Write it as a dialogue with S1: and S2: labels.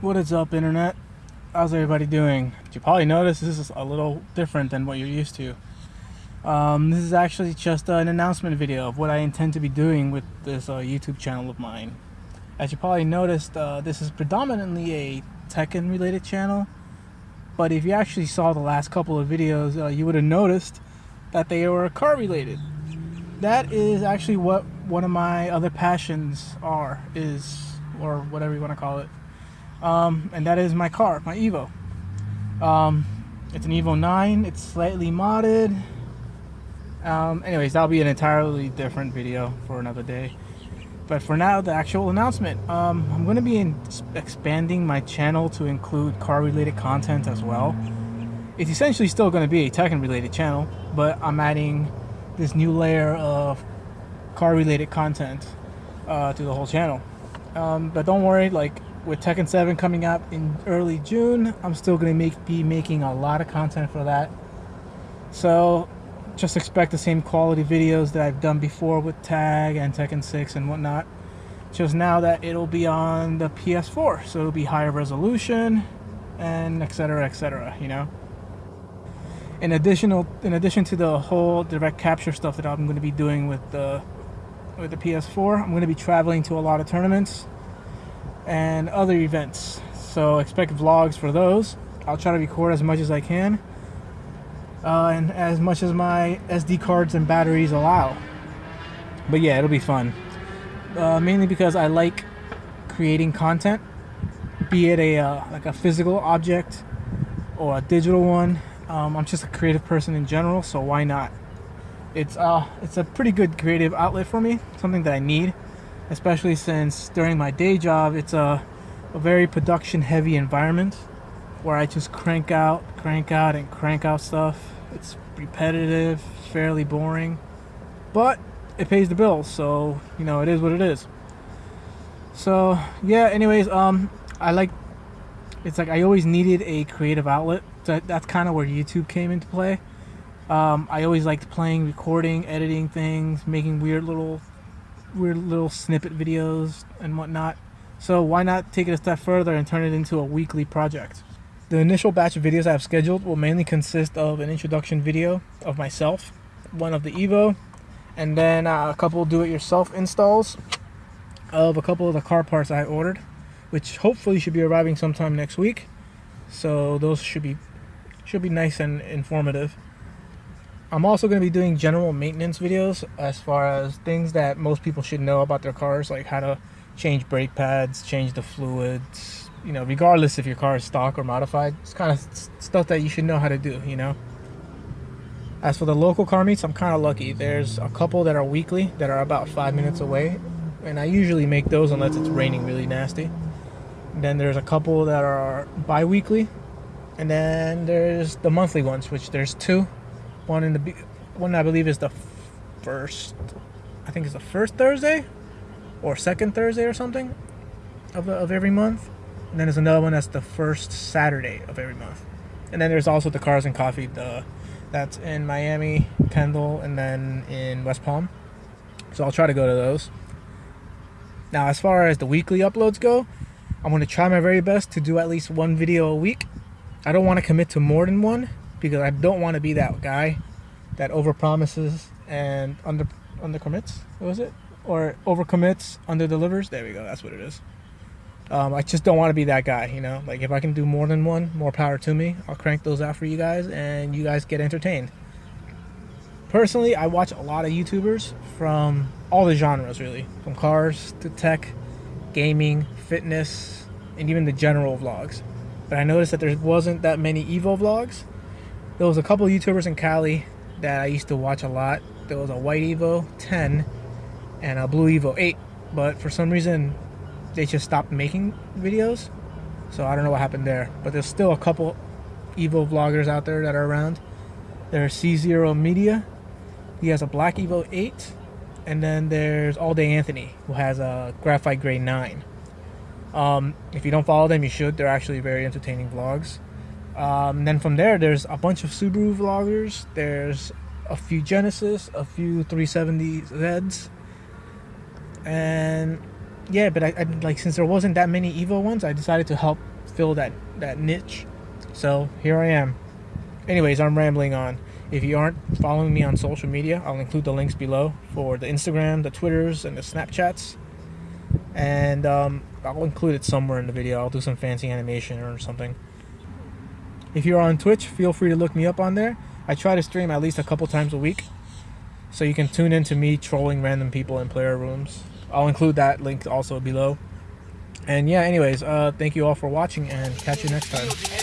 S1: What is up, internet? How's everybody doing? You probably noticed this is a little different than what you're used to. Um, this is actually just an announcement video of what I intend to be doing with this uh, YouTube channel of mine. As you probably noticed, uh, this is predominantly a Tekken related channel, but if you actually saw the last couple of videos, uh, you would have noticed that they were car related. That is actually what one of my other passions are, is, or whatever you want to call it. Um, and that is my car, my Evo. Um, it's an Evo 9, it's slightly modded. Um, anyways, that'll be an entirely different video for another day. But for now, the actual announcement. Um, I'm going to be in, expanding my channel to include car-related content as well. It's essentially still going to be a Tekken-related channel, but I'm adding this new layer of car-related content uh, to the whole channel. Um, but don't worry, like with Tekken 7 coming up in early June, I'm still going to make be making a lot of content for that. So just expect the same quality videos that I've done before with Tag and Tekken 6 and whatnot. Just now that it'll be on the PS4, so it'll be higher resolution and etc. etc. You know. In additional, in addition to the whole direct capture stuff that I'm going to be doing with the with the PS4, I'm going to be traveling to a lot of tournaments and other events. So expect vlogs for those. I'll try to record as much as I can. Uh, and as much as my SD cards and batteries allow. But yeah, it'll be fun. Uh, mainly because I like creating content, be it a uh, like a physical object or a digital one. Um, I'm just a creative person in general, so why not? It's uh, it's a pretty good creative outlet for me, something that I need especially since during my day job it's a, a very production heavy environment where I just crank out, crank out, and crank out stuff. It's repetitive, fairly boring, but it pays the bills, so you know it is what it is. So yeah, anyways, um, I like. It's like I always needed a creative outlet. So that's kind of where YouTube came into play. Um, I always liked playing, recording, editing things, making weird little weird little snippet videos and whatnot. So why not take it a step further and turn it into a weekly project? The initial batch of videos I have scheduled will mainly consist of an introduction video of myself, one of the Evo, and then uh, a couple do-it-yourself installs of a couple of the car parts I ordered, which hopefully should be arriving sometime next week. So those should be should be nice and informative. I'm also going to be doing general maintenance videos as far as things that most people should know about their cars, like how to change brake pads, change the fluids, you know, regardless if your car is stock or modified. It's kind of stuff that you should know how to do, you know. As for the local car meets, I'm kind of lucky. There's a couple that are weekly that are about five minutes away, and I usually make those unless it's raining really nasty. Then there's a couple that are bi-weekly, and then there's the monthly ones, which there's two one in the one I believe is the first I think it's the first Thursday or second Thursday or something of, of every month. And then there's another one that's the first Saturday of every month. And then there's also the Cars and Coffee the that's in Miami Kendall and then in West Palm. So I'll try to go to those. Now as far as the weekly uploads go I'm going to try my very best to do at least one video a week. I don't want to commit to more than one because I don't want to be that guy that overpromises and under under commits. What was it? Or over commits, under delivers. There we go. That's what it is. Um, I just don't want to be that guy, you know. Like if I can do more than one, more power to me. I'll crank those out for you guys, and you guys get entertained. Personally, I watch a lot of YouTubers from all the genres, really, from cars to tech, gaming, fitness, and even the general vlogs. But I noticed that there wasn't that many Evo vlogs, there was a couple YouTubers in Cali that I used to watch a lot. There was a White Evo 10 and a Blue Evo 8, but for some reason they just stopped making videos. So I don't know what happened there. But there's still a couple Evo vloggers out there that are around. There's C0 Media. He has a Black Evo 8. And then there's All Day Anthony, who has a Graphite Gray 9. Um, if you don't follow them, you should. They're actually very entertaining vlogs. Um, then from there, there's a bunch of Subaru vloggers. There's a few Genesis, a few 370Zs, and yeah. But I, I like since there wasn't that many Evo ones, I decided to help fill that that niche. So here I am. Anyways, I'm rambling on. If you aren't following me on social media, I'll include the links below for the Instagram, the Twitters, and the Snapchats. And um, I'll include it somewhere in the video. I'll do some fancy animation or something. If you're on Twitch, feel free to look me up on there. I try to stream at least a couple times a week. So you can tune in to me trolling random people in player rooms. I'll include that link also below. And yeah, anyways, uh, thank you all for watching and catch you next time.